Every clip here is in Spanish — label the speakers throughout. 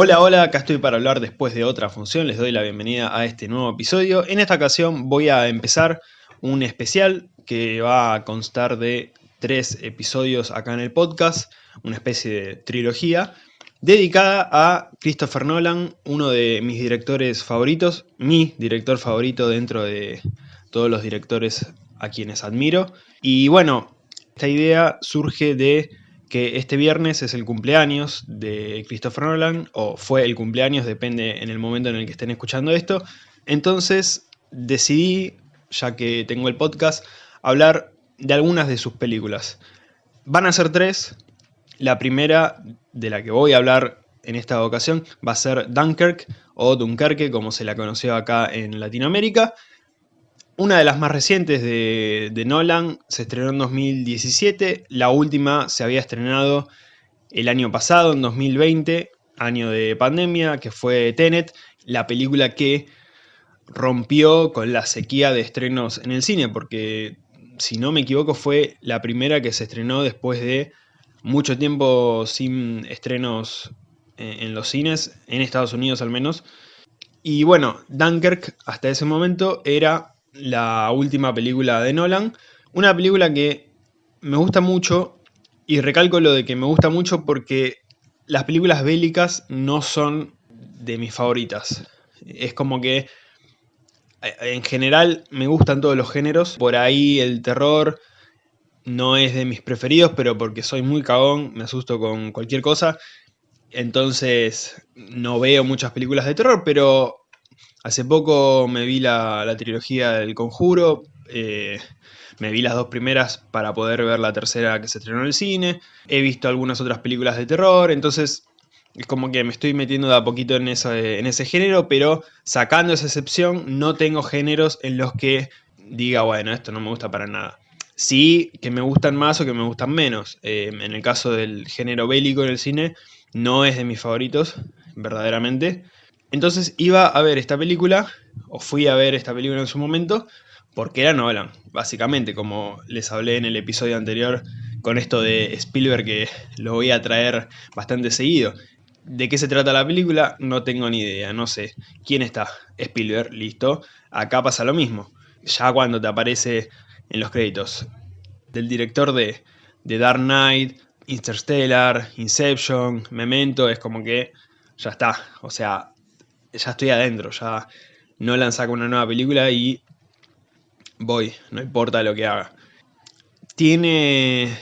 Speaker 1: Hola, hola, acá estoy para hablar después de otra función, les doy la bienvenida a este nuevo episodio. En esta ocasión voy a empezar un especial que va a constar de tres episodios acá en el podcast, una especie de trilogía, dedicada a Christopher Nolan, uno de mis directores favoritos, mi director favorito dentro de todos los directores a quienes admiro. Y bueno, esta idea surge de que este viernes es el cumpleaños de Christopher Nolan, o fue el cumpleaños, depende en el momento en el que estén escuchando esto. Entonces decidí, ya que tengo el podcast, hablar de algunas de sus películas. Van a ser tres. La primera de la que voy a hablar en esta ocasión va a ser Dunkirk o Dunkerque, como se la conoció acá en Latinoamérica. Una de las más recientes de, Nolan se estrenó en 2017, la última se había estrenado el año pasado, en 2020, año de pandemia, que fue Tenet, la película que rompió con la sequía de estrenos en el cine, porque si no me equivoco fue la primera que se estrenó después de mucho tiempo sin estrenos en los cines, en Estados Unidos al menos. Y bueno, Dunkirk hasta ese momento era la última película de Nolan. Una película que me gusta mucho, y recalco lo de que me gusta mucho porque las películas bélicas no son de mis favoritas. Es como que eh, en general me gustan todos los géneros. Por ahí el terror no es de mis preferidos, pero porque soy muy cagón, me asusto con cualquier cosa. Entonces no veo muchas películas de terror, pero Hace poco me vi la, trilogía del Conjuro, eh, me vi las dos primeras para poder ver la tercera que se estrenó en el cine, he visto algunas otras películas de terror, entonces es como que me estoy metiendo de a poquito en, ese género, pero sacando esa excepción no tengo géneros en los que diga, bueno, esto no me gusta para nada. Sí que me gustan más o que me gustan menos. Eh, en el caso del género bélico en el cine, no es de mis favoritos, verdaderamente. Entonces iba a ver esta película, o fui a ver esta película en su momento, porque era Nolan, básicamente, como les hablé en el episodio anterior con esto de Spielberg que lo voy a traer bastante seguido. ¿De qué se trata la película? No tengo ni idea, no sé. ¿Quién está? Spielberg, listo. Acá pasa lo mismo. Ya cuando te aparece en los créditos del director de, de Dark Knight, Interstellar, Inception, Memento, es como que ya está. O sea, ya estoy adentro, ya Nolan saca una nueva película y voy, no importa lo que haga. Tiene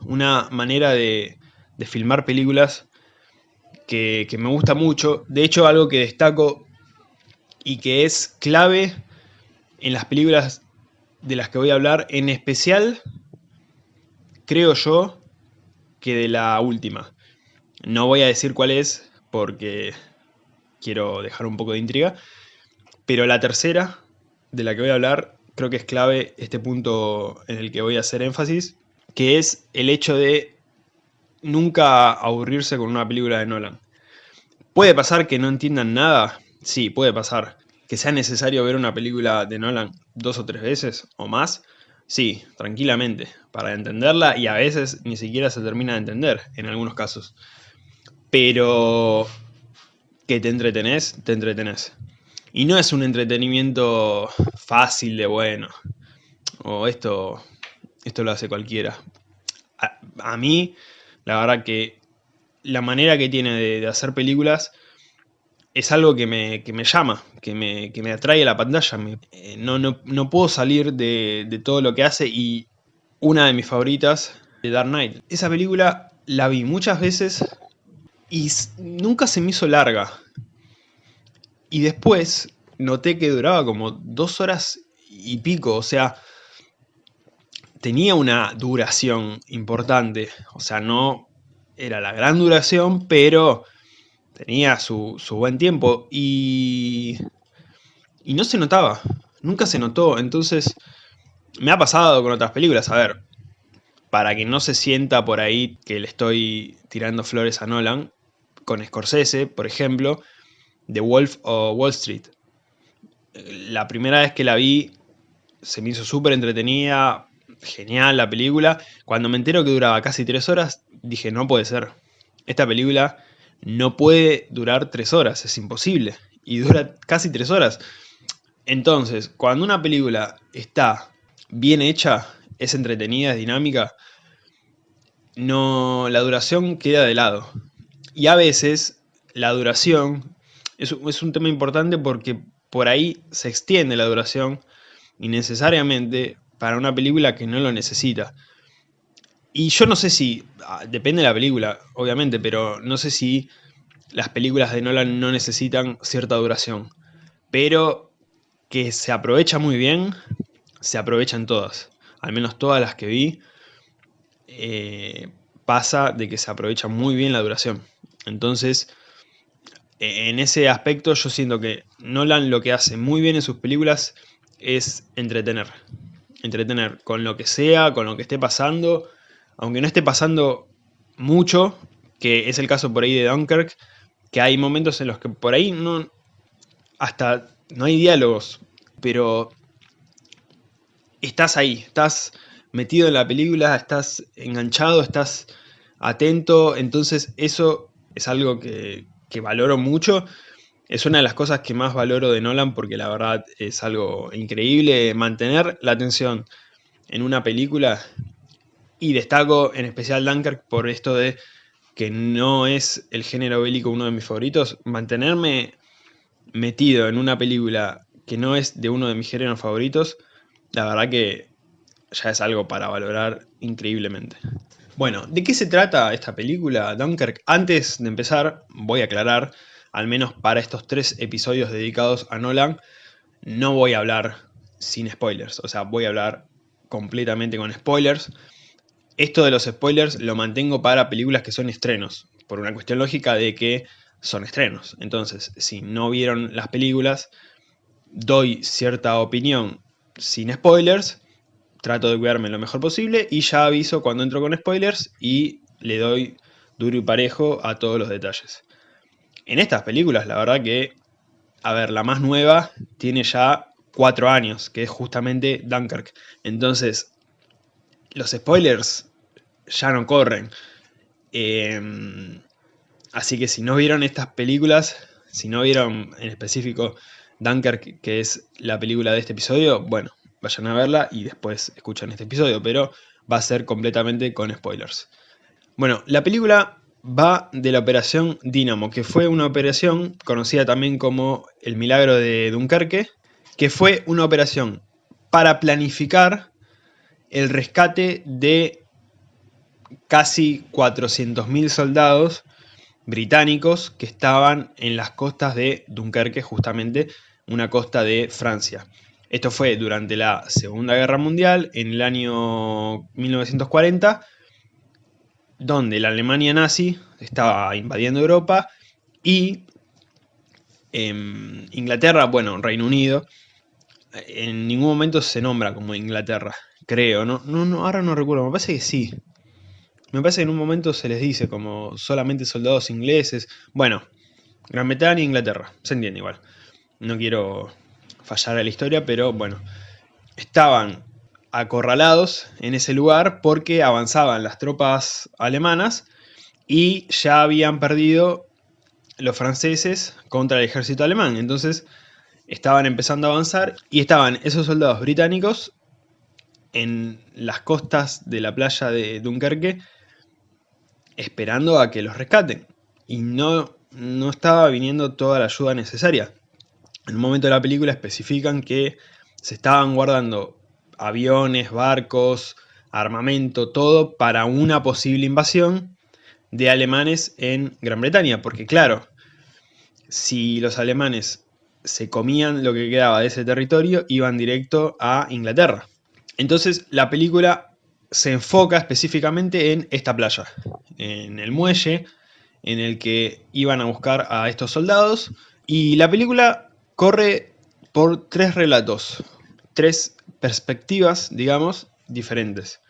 Speaker 1: una manera de, filmar películas que, me gusta mucho. De hecho, algo que destaco y que es clave en las películas de las que voy a hablar, en especial, creo yo, que de la última. No voy a decir cuál es, porque quiero dejar un poco de intriga. Pero la tercera, de la que voy a hablar, creo que es clave este punto en el que voy a hacer énfasis, que es el hecho de nunca aburrirse con una película de Nolan. ¿Puede pasar que no entiendan nada? Sí, puede pasar. ¿Que sea necesario ver una película de Nolan dos o tres veces o más? Sí, tranquilamente, para entenderla y a veces ni siquiera se termina de entender en algunos casos. Pero que te entretenés, te entretenés. Y no es un entretenimiento fácil de bueno. O esto, esto lo hace cualquiera. A, mí, la verdad que la manera que tiene de, hacer películas es algo que me, me llama, que me, que me, atrae a la pantalla. Eh, no, no, puedo salir de, de todo lo que hace y una de mis favoritas, de Dark Knight. Esa película la vi muchas veces y nunca se me hizo larga. Y después noté que duraba como dos horas y pico, o sea, tenía una duración importante, o sea, no era la gran duración, pero tenía su, buen tiempo y, y no se notaba, nunca se notó, entonces me ha pasado con otras películas, a ver, para que no se sienta por ahí que le estoy tirando flores a Nolan, con Scorsese, por ejemplo, The Wolf o Wall Street. La primera vez que la vi se me hizo súper entretenida, genial la película. Cuando me entero que duraba casi tres horas, dije, no puede ser. Esta película no puede durar tres horas, es imposible. Y dura casi tres horas. Entonces, cuando una película está bien hecha, es entretenida, es dinámica, no, la duración queda de lado. Y a veces la duración es, es un tema importante porque por ahí se extiende la duración innecesariamente para una película que no lo necesita. Y yo no sé si, ah, depende de la película, obviamente, pero no sé si las películas de Nolan no necesitan cierta duración. Pero que se aprovecha muy bien, se aprovechan todas. Al menos todas las que vi, eh, pasa de que se aprovecha muy bien la duración. Entonces, e, en ese aspecto yo siento que Nolan lo que hace muy bien en sus películas es entretener. Entretener con lo que sea, con lo que esté pasando, aunque no esté pasando mucho, que es el caso por ahí de Dunkirk, que hay momentos en los que por ahí no, hasta no hay diálogos, pero estás ahí, estás metido en la película, estás enganchado, estás atento, entonces eso es algo que, que valoro mucho. Es una de las cosas que más valoro de Nolan porque la verdad es algo increíble mantener la atención en una película y destaco en especial Dunkirk por esto de que no es el género bélico uno de mis favoritos, mantenerme metido en una película que no es de uno de mis géneros favoritos, la verdad que ya es algo para valorar increíblemente. Bueno, ¿de qué se trata esta película, Dunkirk? Antes de empezar, voy a aclarar, al menos para estos tres episodios dedicados a Nolan, no voy a hablar sin spoilers, o sea, voy a hablar completamente con spoilers, esto de los spoilers lo mantengo para películas que son estrenos, por una cuestión lógica de que son estrenos. Entonces, si no vieron las películas, doy cierta opinión sin spoilers, trato de cuidarme lo mejor posible y ya aviso cuando entro con spoilers y le doy duro y parejo a todos los detalles. En estas películas, la verdad que, a ver, la más nueva tiene ya cuatro años, que es justamente Dunkirk. Entonces, los spoilers ya no corren. Em, así que si no vieron estas películas, si no vieron en específico Dunkirk, que es la película de este episodio, bueno, vayan a verla y después escuchan este episodio, pero va a ser completamente con spoilers. Bueno, la película va de la operación Dynamo, que fue una operación conocida también como el milagro de Dunkerque, que fue una operación para planificar el rescate de casi 400.000 soldados británicos que estaban en las costas de Dunkerque, justamente una costa de Francia. Esto fue durante la Segunda Guerra Mundial, en el año 1940, donde la Alemania nazi estaba invadiendo Europa y Inglaterra, bueno, Reino Unido, en ningún momento se nombra como Inglaterra. Creo, no, no, no, ahora no recuerdo, me parece que sí. Me parece que en un momento se les dice como solamente soldados ingleses. Bueno, Gran Bretaña e Inglaterra, se entiende igual. No quiero fallar a la historia, pero bueno. Estaban acorralados en ese lugar porque avanzaban las tropas alemanas y ya habían perdido los franceses contra el ejército alemán. Entonces estaban empezando a avanzar y estaban esos soldados británicos en las costas de la playa de Dunkerque esperando a que los rescaten. Y no, no estaba viniendo toda la ayuda necesaria. En un momento de la película especifican que se estaban guardando aviones, barcos, armamento, todo para una posible invasión de alemanes en Gran Bretaña. Porque claro, si los alemanes se comían lo que quedaba de ese territorio, iban directo a Inglaterra. Entonces la película se enfoca específicamente en esta playa, en el muelle en el que iban a buscar a estos soldados. Y la película corre por tres relatos, tres perspectivas, digamos, diferentes.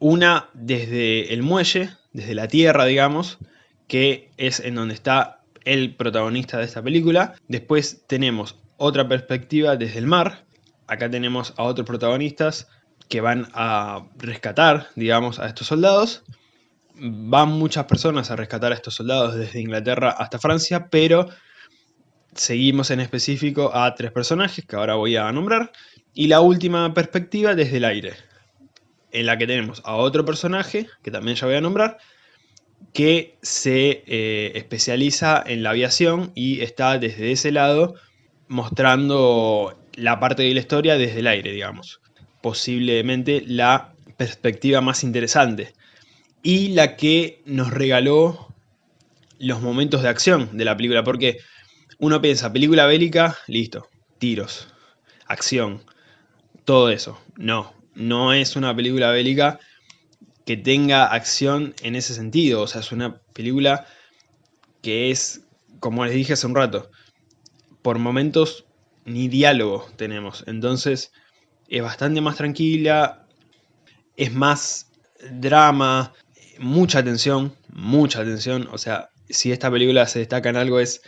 Speaker 1: Una desde el muelle, desde la tierra, digamos, que es en donde está el protagonista de esta película. Después tenemos otra perspectiva desde el mar, acá tenemos a otros protagonistas que van a rescatar, digamos, a estos soldados. van muchas personas a rescatar a estos soldados desde Inglaterra hasta Francia, pero seguimos en específico a tres personajes que ahora voy a nombrar. Y la última perspectiva desde el aire, en la que tenemos a otro personaje, que también ya voy a nombrar, que se eh, especializa en la aviación y está desde ese lado mostrando la parte de la historia desde el aire, digamos. Posiblemente la perspectiva más interesante y la que nos regaló los momentos de acción de la película, porque uno piensa, película bélica, listo, tiros, acción, todo eso. No, no es una película bélica que tenga acción en ese sentido, o sea, es una película que es, como les dije hace un rato, por momentos ni diálogo tenemos, entonces es bastante más tranquila, es más drama, mucha tensión, mucha tensión. O sea, si esta película se destaca en algo es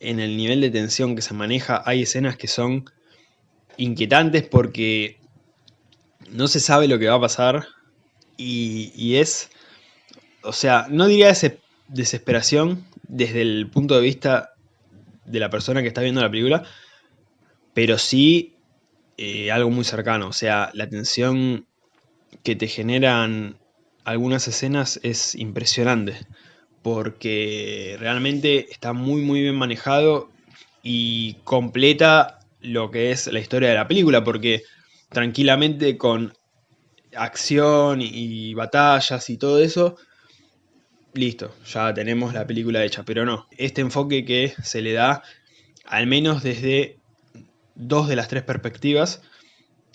Speaker 1: en el nivel de tensión que se maneja. Hay escenas que son inquietantes porque no se sabe lo que va a pasar y, es, o sea, no diría ese desesperación desde el punto de vista de la persona que está viendo la película, pero sí eh, algo muy cercano, o sea, la tensión que te generan algunas escenas es impresionante, porque realmente está muy muy bien manejado y completa lo que es la historia de la película, porque tranquilamente con acción y batallas y todo eso, listo, ya tenemos la película hecha, pero no, este enfoque que se le da, al menos desde dos de las tres perspectivas,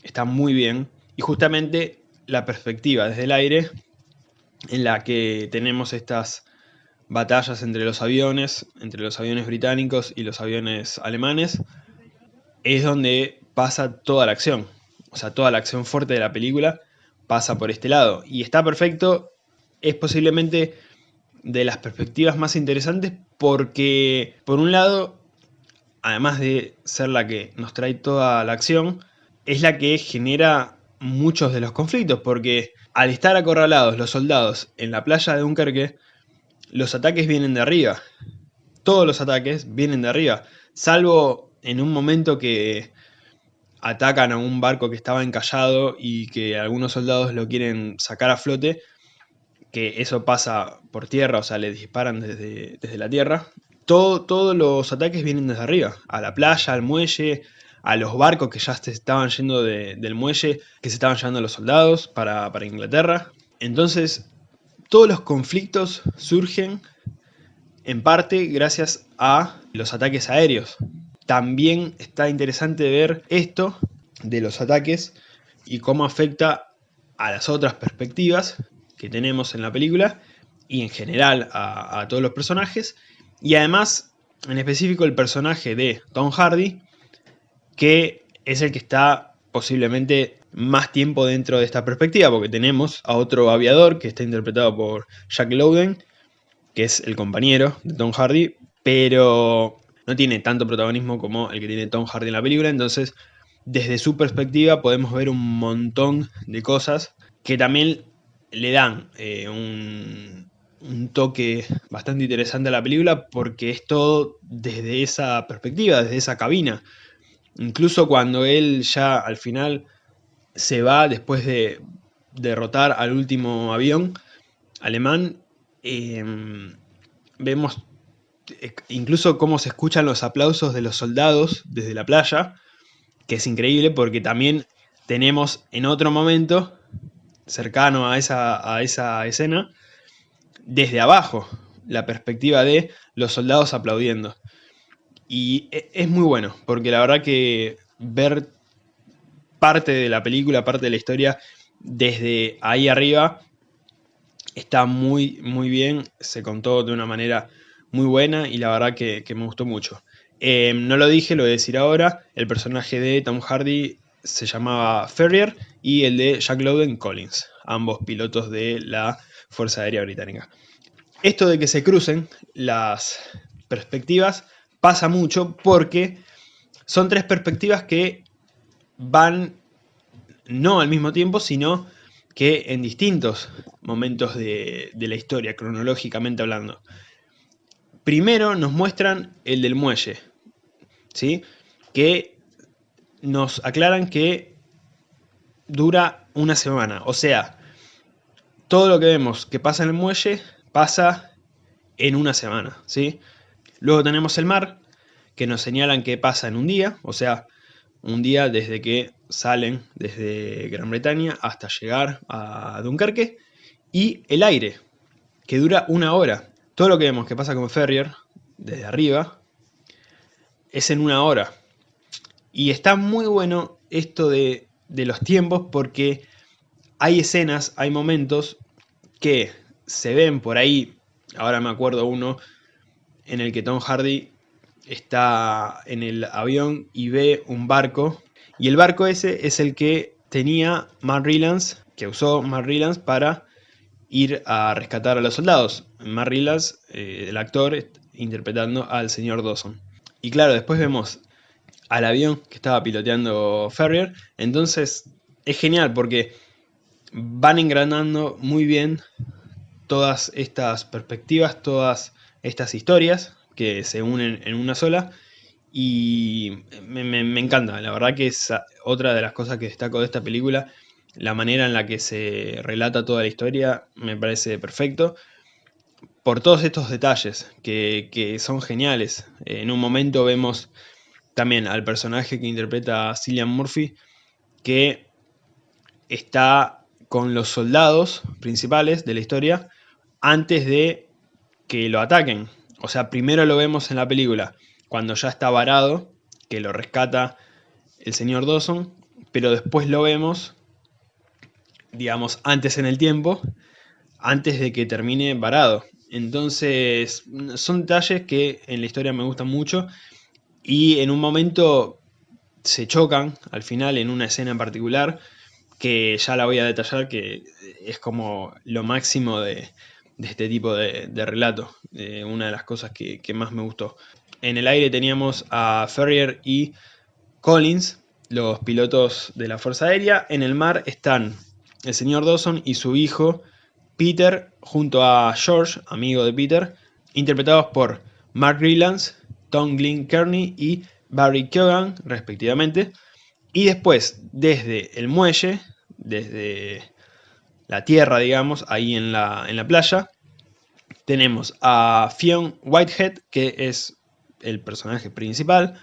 Speaker 1: está muy bien, y justamente la perspectiva desde el aire en la que tenemos estas batallas entre los aviones, entre los aviones británicos y los aviones alemanes, es donde pasa toda la acción. O sea, toda la acción fuerte de la película pasa por este lado. Y está perfecto, es posiblemente de las perspectivas más interesantes porque, por un lado, además de ser la que nos trae toda la acción, es la que genera muchos de los conflictos, porque al estar acorralados los soldados en la playa de Dunkerque, los ataques vienen de arriba. Todos los ataques vienen de arriba, salvo en un momento que atacan a un barco que estaba encallado y que algunos soldados lo quieren sacar a flote, que eso pasa por tierra, o sea, le disparan desde, desde la tierra. Todo, todos los ataques vienen desde arriba, a la playa, al muelle, a los barcos que ya se estaban yendo del muelle, que se estaban llevando los soldados para, Inglaterra. Entonces, todos los conflictos surgen en parte gracias a los ataques aéreos. También está interesante ver esto de los ataques y cómo afecta a las otras perspectivas que tenemos en la película y en general a, todos los personajes. Y además, en específico, el personaje de Tom Hardy que es el que está posiblemente más tiempo dentro de esta perspectiva, porque tenemos a otro aviador que está interpretado por Jack Lowden, que es el compañero de Tom Hardy, pero no tiene tanto protagonismo como el que tiene Tom Hardy en la película, entonces desde su perspectiva podemos ver un montón de cosas que también le dan eh, un, un toque bastante interesante a la película porque es todo desde esa perspectiva, desde esa cabina. Incluso cuando él ya al final se va después de derrotar al último avión alemán, em, vemos eh, incluso cómo se escuchan los aplausos de los soldados desde la playa, que es increíble porque también tenemos en otro momento, cercano a esa, a esa escena, desde abajo, la perspectiva de los soldados aplaudiendo. Y e, es muy bueno, porque la verdad que ver parte de la película, parte de la historia, desde ahí arriba, está muy, muy bien. Se contó de una manera muy buena y la verdad que, me gustó mucho. Em, no lo dije, lo voy a decir ahora. El personaje de Tom Hardy se llamaba Ferrier y el de Jack Lowden Collins, ambos pilotos de la Fuerza Aérea Británica. Esto de que se crucen las perspectivas pasa mucho porque son tres perspectivas que van no al mismo tiempo, sino que en distintos momentos de, de la historia, cronológicamente hablando. Primero nos muestran el del muelle, ¿sí? que nos aclaran que dura una semana. O sea, todo lo que vemos que pasa en el muelle pasa en una semana. ¿sí? Luego tenemos el mar, que nos señalan que pasa en un día, o sea, un día desde que salen desde Gran Bretaña hasta llegar a Dunkerque, y el aire, que dura una hora. Todo lo que vemos que pasa con Ferrier, desde arriba, es en una hora. Y está muy bueno esto de, de los tiempos porque hay escenas, hay momentos que se ven por ahí, ahora me acuerdo uno, en el que Tom Hardy está en el avión y ve un barco, y el barco ese es el que tenía Rylance, que usó Rylance para ir a rescatar a los soldados. Mark Rylance, eh, el actor, interpretando al señor Dawson. Y claro, después vemos al avión que estaba piloteando Ferrier, entonces es genial porque van engranando muy bien todas estas perspectivas, todas estas historias que se unen en una sola y me, encanta, la verdad que es otra de las cosas que destaco de esta película, la manera en la que se relata toda la historia me parece perfecto, por todos estos detalles que, son geniales. En un momento vemos también al personaje que interpreta Cillian Murphy, que está con los soldados principales de la historia antes de que lo ataquen. O sea, primero lo vemos en la película, cuando ya está varado, que lo rescata el señor Dawson, pero después lo vemos, digamos, antes en el tiempo, antes de que termine varado. Entonces, son detalles que en la historia me gustan mucho y en un momento se chocan al final en una escena en particular que ya la voy a detallar que es como lo máximo de, de este tipo de, relato, eh, una de las cosas que, más me gustó. En el aire teníamos a Ferrier y Collins, los pilotos de la Fuerza Aérea. En el mar están el señor Dawson y su hijo Peter, junto a George, amigo de Peter, interpretados por Mark Rylance, Tom Glynn Kearney y Barry Keoghan, respectivamente. Y después, desde el muelle, desde la tierra, digamos, ahí en la, en la playa. Tenemos a Fionn Whitehead, que es el personaje principal,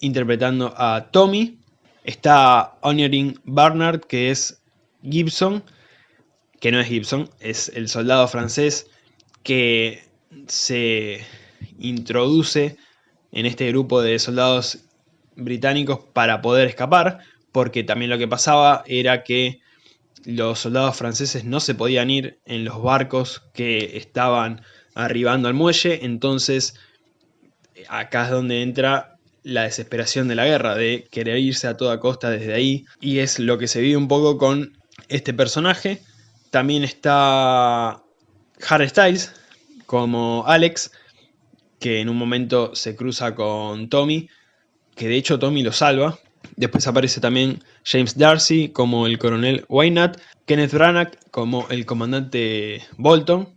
Speaker 1: interpretando a Tommy. Está Honoring Barnard, que es Gibson, que no es Gibson, es el soldado francés que se introduce en este grupo de soldados británicos para poder escapar, porque también lo que pasaba era que los soldados franceses no se podían ir en los barcos que estaban arribando al muelle, entonces acá es donde entra la desesperación de la guerra, de querer irse a toda costa desde ahí, y es lo que se vive un poco con este personaje. También está Harry Styles como Alex, que en un momento se cruza con Tommy, que de hecho Tommy lo salva, Después aparece también James Darcy como el coronel Wynat, Kenneth Branagh como el comandante Bolton,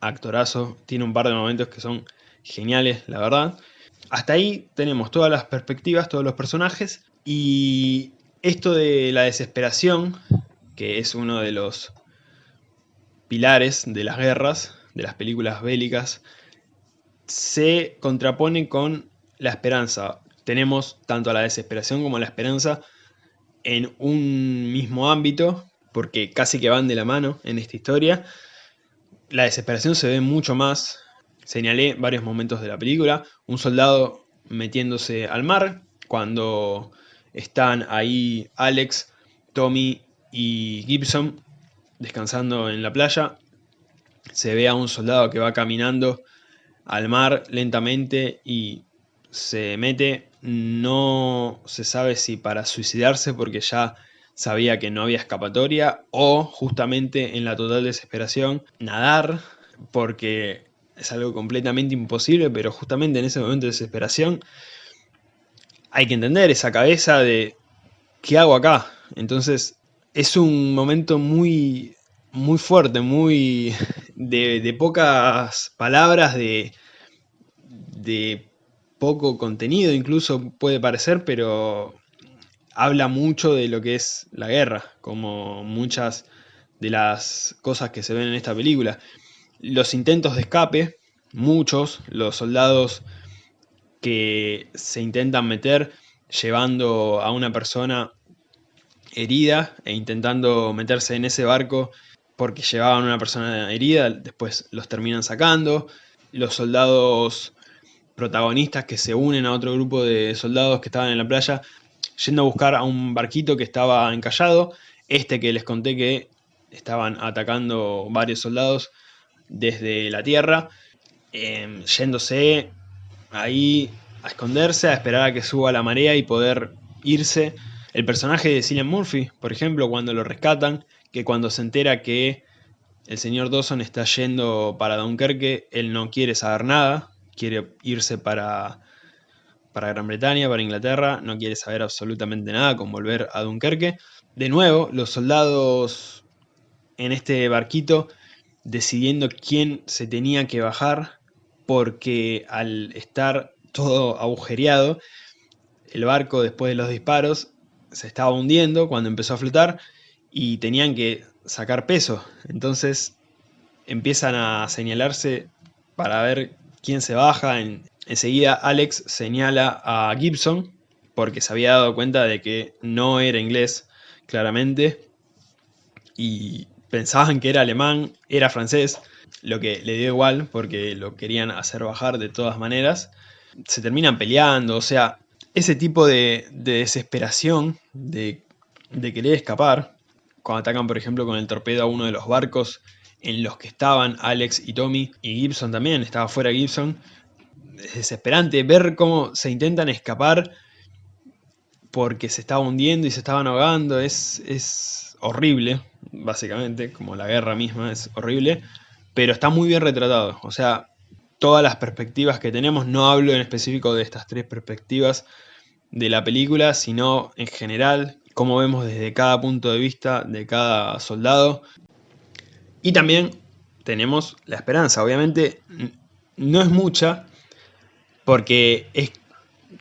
Speaker 1: actorazo, tiene un par de momentos que son geniales, la verdad. Hasta ahí tenemos todas las perspectivas, todos los personajes, y esto de la desesperación, que es uno de los pilares de las guerras, de las películas bélicas, se contrapone con la esperanza tenemos tanto la desesperación como la esperanza en un mismo ámbito, porque casi que van de la mano en esta historia. La desesperación se ve mucho más, señalé varios momentos de la película, un soldado metiéndose al mar, cuando están ahí Alex, Tommy y Gibson descansando en la playa, se ve a un soldado que va caminando al mar lentamente y se mete no se sabe si para suicidarse porque ya sabía que no había escapatoria o justamente en la total desesperación nadar porque es algo completamente imposible, pero justamente en ese momento de desesperación hay que entender esa cabeza de ¿qué hago acá? Entonces es un momento muy, muy fuerte, muy de, pocas palabras, de, de poco contenido incluso puede parecer, pero habla mucho de lo que es la guerra, como muchas de las cosas que se ven en esta película. Los intentos de escape, muchos, los soldados que se intentan meter llevando a una persona herida e intentando meterse en ese barco porque llevaban a una persona herida, después los terminan sacando. Los soldados protagonistas que se unen a otro grupo de soldados que estaban en la playa yendo a buscar a un barquito que estaba encallado. Este que les conté que estaban atacando varios soldados desde la tierra, em, yéndose ahí a esconderse, a esperar a que suba la marea y poder irse. El personaje de Cillian Murphy, por ejemplo, cuando lo rescatan, que cuando se entera que el señor Dawson está yendo para Dunkerque, él no quiere saber nada, quiere irse para, para Gran Bretaña, para Inglaterra, no quiere saber absolutamente nada con volver a Dunkerque. De nuevo, los soldados en este barquito decidiendo quién se tenía que bajar, porque al estar todo agujereado, el barco después de los disparos se estaba hundiendo cuando empezó a flotar y tenían que sacar peso. Entonces empiezan a señalarse para ver quién se baja. En, enseguida Alex señala a Gibson porque se había dado cuenta de que no era inglés, claramente. Y pensaban que era alemán, era francés, lo que le dio igual porque lo querían hacer bajar de todas maneras. Se terminan peleando, o sea, ese tipo de, desesperación de, de, querer escapar, cuando atacan por ejemplo con el torpedo a uno de los barcos en los que estaban Alex y Tommy, y Gibson también, estaba fuera Gibson, es desesperante ver cómo se intentan escapar porque se estaba hundiendo y se estaban ahogando, es, es horrible, básicamente, como la guerra misma es horrible, pero está muy bien retratado, o sea, todas las perspectivas que tenemos, no hablo en específico de estas tres perspectivas de la película, sino en general, cómo vemos desde cada punto de vista de cada soldado. Y también tenemos la esperanza, obviamente no es mucha, porque es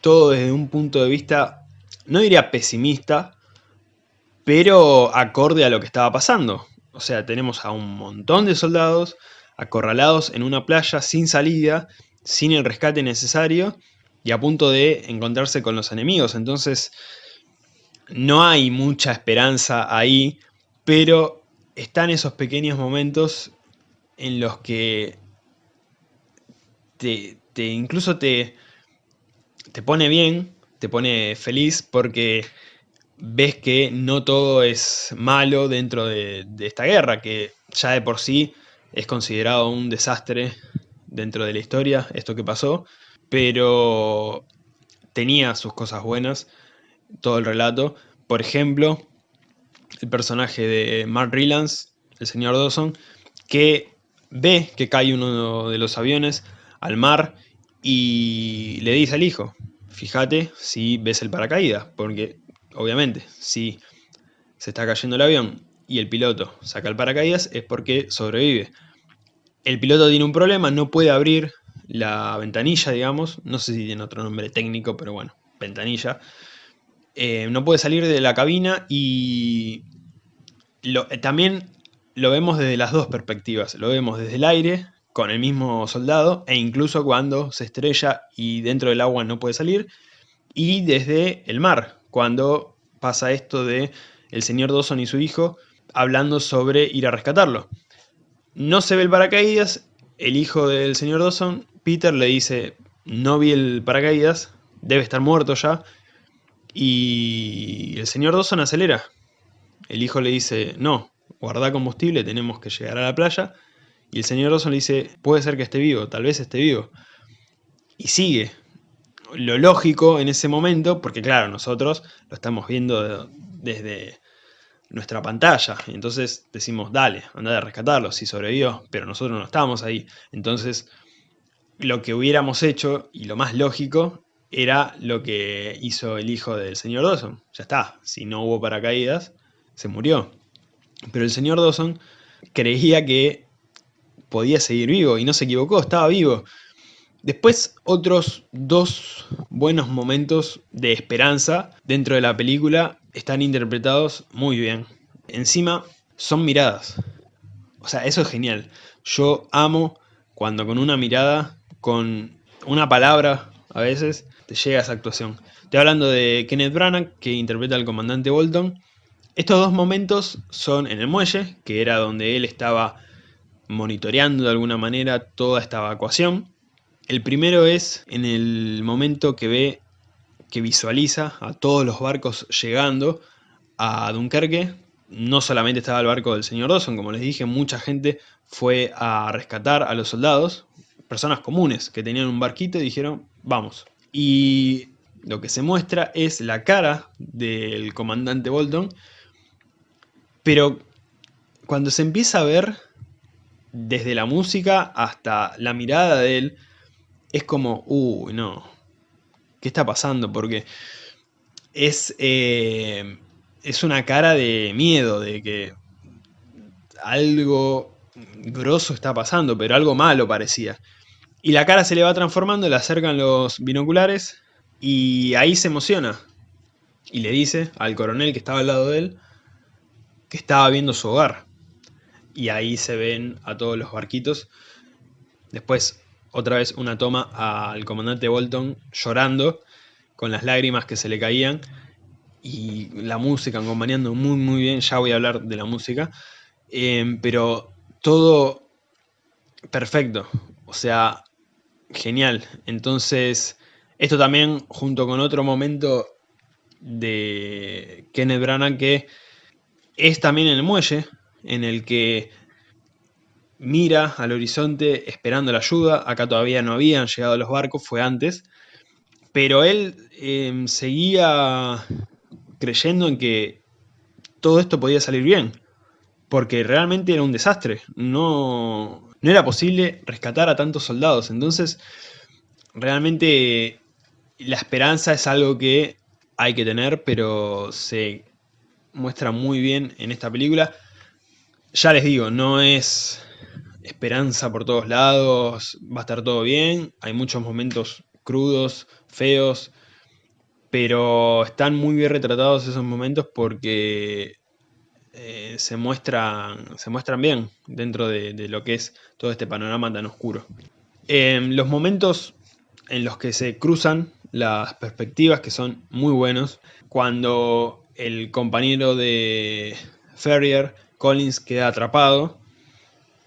Speaker 1: todo desde un punto de vista, no diría pesimista, pero acorde a lo que estaba pasando. O sea, tenemos a un montón de soldados acorralados en una playa sin salida, sin el rescate necesario y a punto de encontrarse con los enemigos. Entonces, no hay mucha esperanza ahí, pero están esos pequeños momentos en los que te, incluso te, te pone bien, te pone feliz porque ves que no todo es malo dentro de, esta guerra, que ya de por sí es considerado un desastre dentro de la historia, esto que pasó, pero tenía sus cosas buenas, todo el relato. Por ejemplo, el personaje de Mark Rylance, el señor Dawson, que ve que cae uno de los aviones al mar y le dice al hijo, fíjate si ves el paracaídas, porque obviamente, si se está cayendo el avión y el piloto saca el paracaídas es porque sobrevive. El piloto tiene un problema, no puede abrir la ventanilla, digamos, no sé si tiene otro nombre técnico, pero bueno, ventanilla. Eh, no puede salir de la cabina y también lo vemos desde las dos perspectivas. Lo vemos desde el aire, con el mismo soldado, e incluso cuando se estrella y dentro del agua no puede salir, y desde el mar, cuando pasa esto de el señor Dawson y su hijo hablando sobre ir a rescatarlo. No se ve el paracaídas, el hijo del señor Dawson, Peter, le dice, no vi el paracaídas, debe estar muerto ya, y el señor Dawson acelera. El hijo le dice, no, guarda combustible, tenemos que llegar a la playa, y el señor Dawson le dice, puede ser que esté vivo, tal vez esté vivo. Y sigue, lo lógico en ese momento, porque claro, nosotros lo estamos viendo desde nuestra pantalla, entonces decimos, dale, anda a rescatarlo, si sobrevivió, pero nosotros no estábamos ahí. Entonces, lo que hubiéramos hecho, y lo más lógico, era lo que hizo el hijo del señor Dawson. Ya está, si no hubo paracaídas, se murió. Pero el señor Dawson creía que podía seguir vivo y no se equivocó, estaba vivo. Después otros dos buenos momentos de esperanza dentro de la película están interpretados muy bien. Encima son miradas. O sea, eso es genial. Yo amo cuando con una mirada, con una palabra a veces, te llega esa actuación. Estoy hablando de Kenneth Branagh, que interpreta al comandante Bolton. Estos dos momentos son en el muelle, que era donde él estaba monitoreando de alguna manera toda esta evacuación. El primero es en el momento que ve, que visualiza a todos los barcos llegando a Dunkerque. No solamente estaba el barco del señor Dawson, como les dije, mucha gente fue a rescatar a los soldados, personas comunes que tenían un barquito y dijeron, vamos. Y lo que se muestra es la cara del comandante Bolton, pero cuando se empieza a ver desde la música hasta la mirada de él, es como, uy, no, ¿qué está pasando? Porque es, eh, es una cara de miedo, de que algo grosso está pasando, pero algo malo parecía. Y la cara se le va transformando, le acercan los binoculares y ahí se emociona. Y le dice al coronel que estaba al lado de él que estaba viendo su hogar y ahí se ven a todos los barquitos. Después, otra vez una toma al comandante Bolton llorando, con las lágrimas que se le caían, y la música acompañando muy muy bien, ya voy a hablar de la música, em, pero todo perfecto, o sea, genial. Entonces, esto también junto con otro momento de Kenneth Branagh que es también el muelle, en el que mira al horizonte esperando la ayuda. Acá todavía no habían llegado los barcos, fue antes. Pero él em, seguía creyendo en que todo esto podía salir bien. Porque realmente era un desastre. No, no era posible rescatar a tantos soldados. Entonces, realmente la esperanza es algo que hay que tener, pero se muestra muy bien en esta película. Ya les digo, no es esperanza por todos lados, va a estar todo bien, hay muchos momentos crudos, feos, pero están muy bien retratados esos momentos porque eh, se, muestran, se muestran bien dentro de, lo que es todo este panorama tan oscuro. los momentos en los que se cruzan las perspectivas que son muy buenos, cuando el compañero de Ferrier Collins queda atrapado.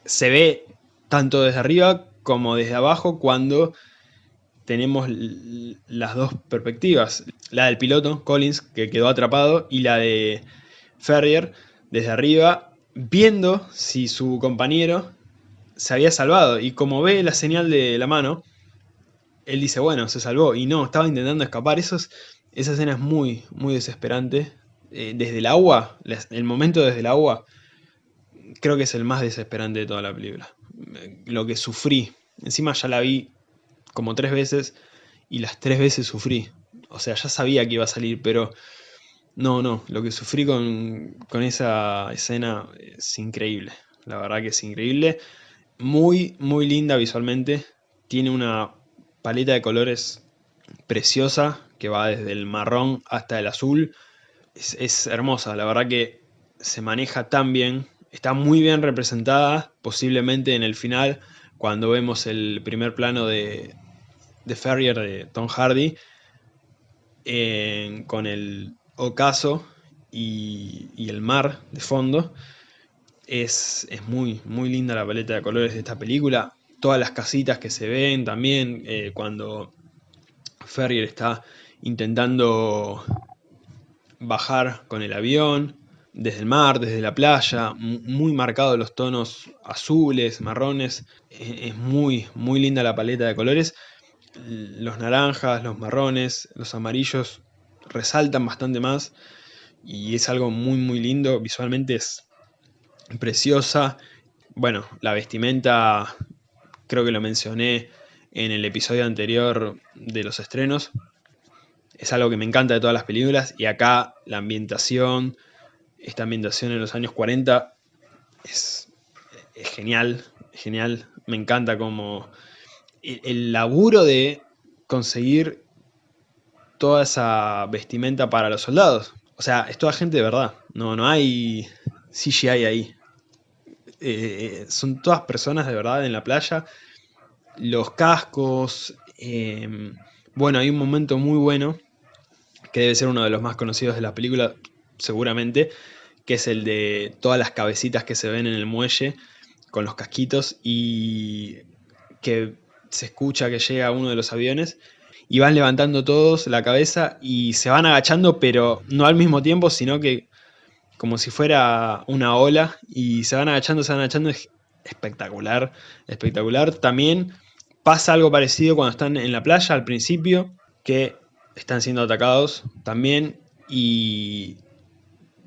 Speaker 1: Se ve tanto desde arriba como desde abajo cuando tenemos las dos perspectivas. La del piloto, Collins, que quedó atrapado, y la de Ferrier, desde arriba, viendo si su compañero se había salvado. Y como ve la señal de la mano, él dice, bueno, se salvó. Y no, estaba intentando escapar. Esa escena es muy, muy desesperante. Eh, desde el agua, el momento desde el agua, creo que es el más desesperante de toda la película. Lo que sufrí. Encima ya la vi como tres veces y las tres veces sufrí. O sea, ya sabía que iba a salir, pero no, no. Lo que sufrí con, con esa escena es increíble. La verdad que es increíble. Muy, muy linda visualmente. Tiene una paleta de colores preciosa que va desde el marrón hasta el azul. Es, es hermosa, la verdad que se maneja tan bien está muy bien representada, posiblemente en el final, cuando vemos el primer plano de, de Ferrier de Tom Hardy, con el ocaso y, el mar de fondo. Es, muy, muy linda la paleta de colores de esta película. Todas las casitas que se ven también, eh, cuando Ferrier está intentando bajar con el avión, desde el mar, desde la playa, muy marcados los tonos azules, marrones, e-, es muy, muy linda la paleta de colores. Los naranjas, los marrones, los amarillos resaltan bastante más y es algo muy muy lindo, visualmente es preciosa. Bueno, la vestimenta creo que lo mencioné en el episodio anterior de los estrenos. Es algo que me encanta de todas las películas y acá la ambientación, esta ambientación en los años 40 es, genial, genial. Me encanta como el, laburo de conseguir toda esa vestimenta para los soldados. O sea, es toda gente de verdad. No, no hay CGI ahí. Eh, son todas personas de verdad en la playa. Los cascos. Em, bueno, hay un momento muy bueno, debe ser uno de los más conocidos de la película, seguramente, que es el de todas las cabecitas que se ven en el muelle con los casquitos y que se escucha que llega uno de los aviones y van levantando todos la cabeza y se van agachando, pero no al mismo tiempo, sino que como si fuera una ola y se van agachando, se van agachando, es espectacular, espectacular. También pasa algo parecido cuando están en la playa al principio, que están siendo atacados también y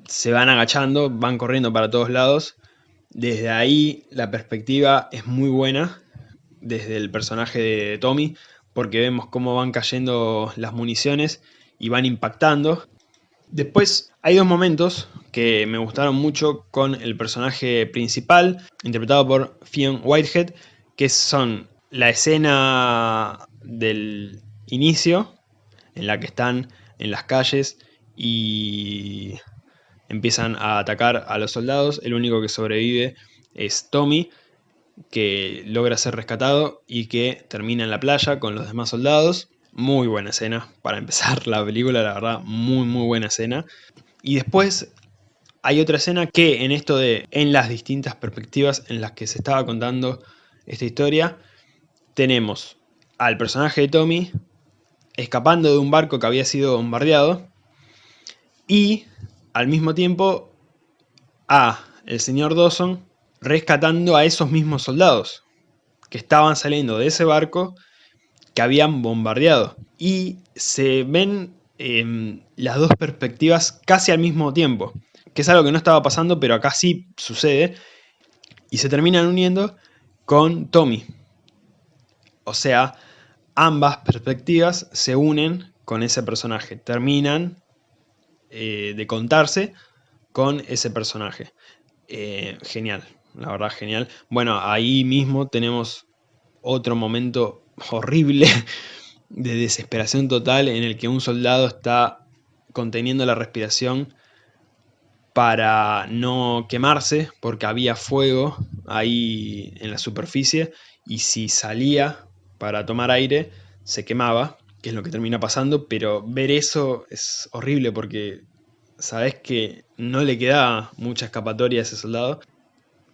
Speaker 1: se van agachando, van corriendo para todos lados. Desde ahí la perspectiva es muy buena, desde el personaje de Tommy, porque vemos cómo van cayendo las municiones y van impactando. Después hay dos momentos que me gustaron mucho con el personaje principal, interpretado por Fionn Whitehead, que son la escena del inicio, en la que están en las calles y empiezan a atacar a los soldados. El único que sobrevive es Tommy, que logra ser rescatado y que termina en la playa con los demás soldados. Muy buena escena para empezar la película, la verdad, muy muy buena escena. Y después hay otra escena que en esto de, en las distintas perspectivas en las que se estaba contando esta historia, tenemos al personaje de Tommy escapando de un barco que había sido bombardeado y al mismo tiempo a el señor Dawson rescatando a esos mismos soldados que estaban saliendo de ese barco que habían bombardeado. Y se ven em, las dos perspectivas casi al mismo tiempo, que es algo que no estaba pasando, pero acá sí sucede, y se terminan uniendo con Tommy. O sea, ambas perspectivas se unen con ese personaje, terminan eh, de contarse con ese personaje. Eh, genial, la verdad genial. Bueno, ahí mismo tenemos otro momento horrible de desesperación total en el que un soldado está conteniendo la respiración para no quemarse porque había fuego ahí en la superficie y si salía para tomar aire se quemaba, que es lo que termina pasando, pero ver eso es horrible porque sabes que no le queda mucha escapatoria a ese soldado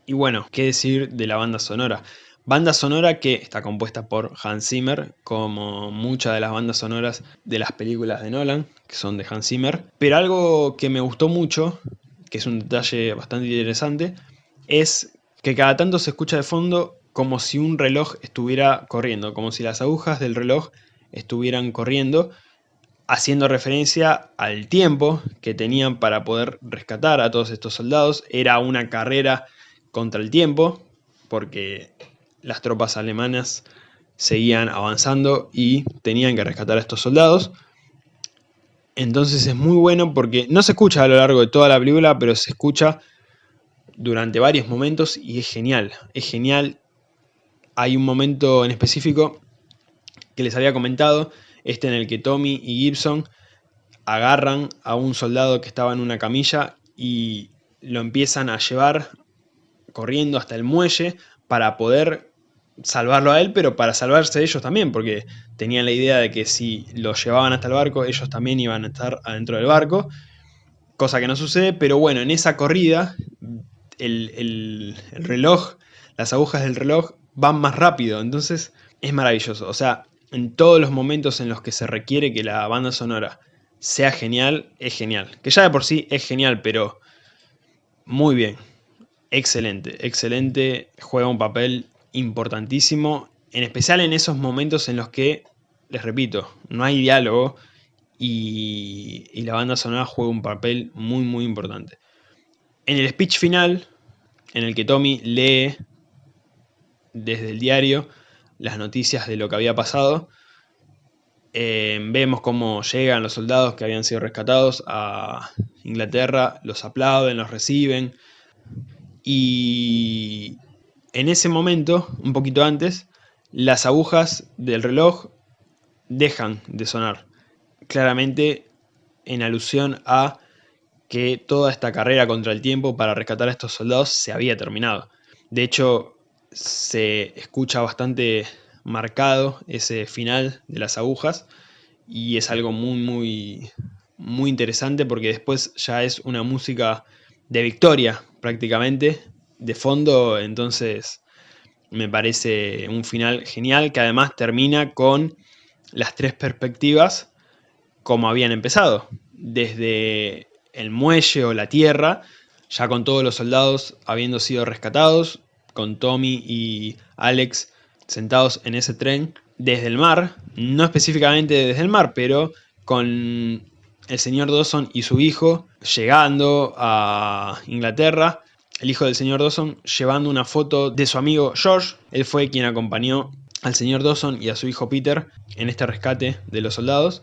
Speaker 1: y bueno, qué decir de la banda sonora. Banda sonora que está compuesta por Hans Zimmer, como muchas de las bandas sonoras de las películas de Nolan, que son de Hans Zimmer. Pero algo que me gustó mucho, que es un detalle bastante interesante, es que cada tanto se escucha de fondo como si un reloj estuviera corriendo, como si las agujas del reloj estuvieran corriendo, haciendo referencia al tiempo que tenían para poder rescatar a todos estos soldados. Era una carrera contra el tiempo, porque las tropas alemanas seguían avanzando y tenían que rescatar a estos soldados. Entonces es muy bueno porque no se escucha a lo largo de toda la película, pero se escucha durante varios momentos y es genial, es genial. Hay un momento en específico que les había comentado, este en el que Tommy y Gibson agarran a un soldado que estaba en una camilla y lo empiezan a llevar corriendo hasta el muelle para poder salvarlo a él, pero para salvarse ellos también, porque tenían la idea de que si lo llevaban hasta el barco, ellos también iban a estar adentro del barco, cosa que no sucede, pero bueno, en esa corrida, el, reloj, las agujas del reloj van más rápido, entonces es maravilloso, o sea, en todos los momentos en los que se requiere que la banda sonora sea genial, es genial, que ya de por sí es genial, pero muy bien, excelente, excelente, juega un papel importantísimo, en especial en esos momentos en los que, les repito, no hay diálogo y, la banda sonora juega un papel muy muy importante. En el speech final, en el que Tommy lee desde el diario las noticias de lo que había pasado, Eh, vemos cómo llegan los soldados que habían sido rescatados a Inglaterra, los aplauden, los reciben. Y en ese momento, un poquito antes, las agujas del reloj dejan de sonar. Claramente en alusión a que toda esta carrera contra el tiempo para rescatar a estos soldados se había terminado. De hecho, se escucha bastante marcado ese final de las agujas y es algo muy muy muy interesante porque después ya es una música de victoria prácticamente de fondo entonces me parece un final genial que además termina con las tres perspectivas como habían empezado desde el muelle o la tierra ya con todos los soldados habiendo sido rescatados con Tommy y Alex sentados en ese tren desde el mar, no específicamente desde el mar, pero con el señor Dawson y su hijo llegando a Inglaterra, el hijo del señor Dawson llevando una foto de su amigo George, él fue quien acompañó al señor Dawson y a su hijo Peter en este rescate de los soldados,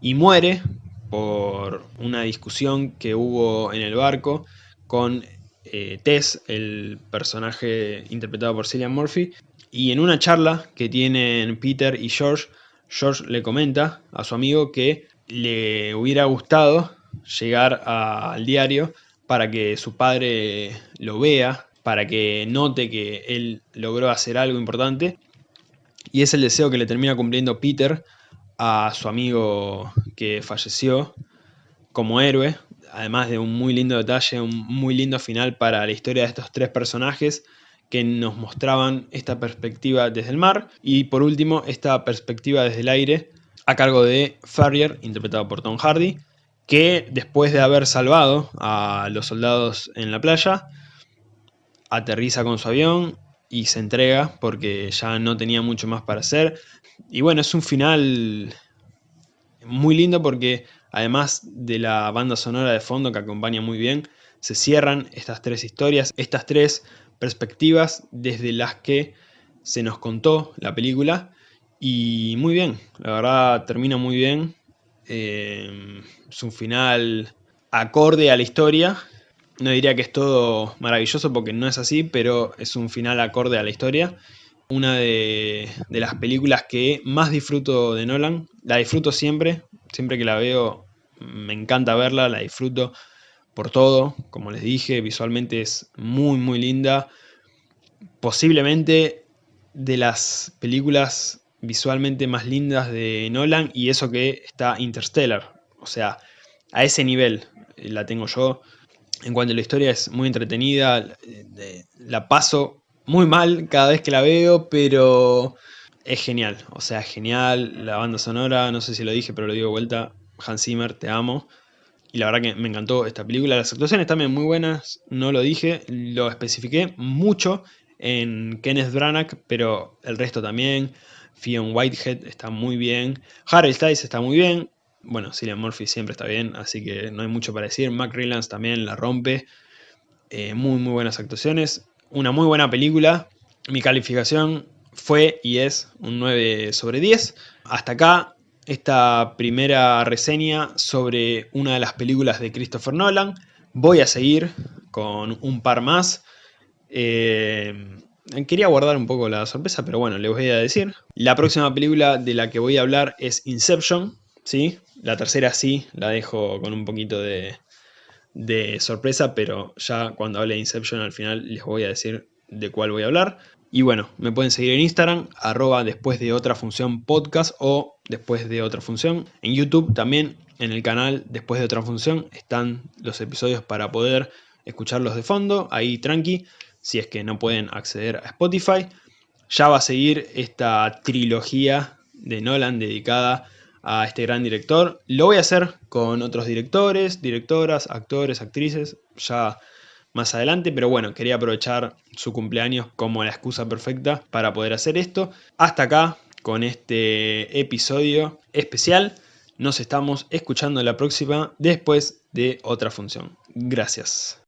Speaker 1: y muere por una discusión que hubo en el barco con eh, Tess, el personaje interpretado por Cillian Murphy, y en una charla que tienen Peter y George, George le comenta a su amigo que le hubiera gustado llegar al diario para que su padre lo vea, para que note que él logró hacer algo importante. Y es el deseo que le termina cumpliendo Peter a su amigo que falleció como héroe, además de un muy lindo detalle, un muy lindo final para la historia de estos tres personajes, que nos mostraban esta perspectiva desde el mar y por último esta perspectiva desde el aire a cargo de Farrier, interpretado por Tom Hardy, que después de haber salvado a los soldados en la playa, aterriza con su avión y se entrega porque ya no tenía mucho más para hacer. Y bueno, es un final muy lindo porque además de la banda sonora de fondo que acompaña muy bien, se cierran estas tres historias, estas tres perspectivas desde las que se nos contó la película y muy bien, la verdad termina muy bien, eh, es un final acorde a la historia, no diría que es todo maravilloso porque no es así, pero es un final acorde a la historia. Una de, de las películas que más disfruto de Nolan, la disfruto siempre, siempre que la veo me encanta verla, la disfruto por todo, como les dije, visualmente es muy muy linda, posiblemente de las películas visualmente más lindas de Nolan y eso que está Interstellar, o sea, a ese nivel la tengo yo. En cuanto a la historia es muy entretenida, la paso muy mal cada vez que la veo, pero es genial, o sea, genial, la banda sonora, no sé si lo dije, pero lo digo de vuelta, Hans Zimmer, te amo. Y la verdad que me encantó esta película. Las actuaciones también muy buenas, no lo dije, lo especifiqué mucho en Kenneth Branagh, pero el resto también. Fionn Whitehead está muy bien. Harry Styles está muy bien. Bueno, Cillian Murphy siempre está bien, así que no hay mucho para decir. Mac Rylance también la rompe. Eh, muy, muy buenas actuaciones. Una muy buena película. Mi calificación fue y es un 9 sobre 10. Hasta acá esta primera reseña sobre una de las películas de Christopher Nolan. Voy a seguir con un par más. Eh, quería guardar un poco la sorpresa, pero bueno, les voy a decir. La próxima película de la que voy a hablar es Inception, ¿sí? La tercera sí, la dejo con un poquito de, de sorpresa, pero ya cuando hable de Inception al final les voy a decir de cuál voy a hablar. Y bueno, me pueden seguir en Instagram, arroba después de otra función podcast o después de otra función. En YouTube también, en el canal después de otra función, están los episodios para poder escucharlos de fondo, ahí tranqui, si es que no pueden acceder a Spotify. Ya va a seguir esta trilogía de Nolan dedicada a este gran director. Lo voy a hacer con otros directores, directoras, actores, actrices, ya más adelante, pero bueno, quería aprovechar su cumpleaños como la excusa perfecta para poder hacer esto. Hasta acá con este episodio especial. Nos estamos escuchando la próxima después de otra función. Gracias.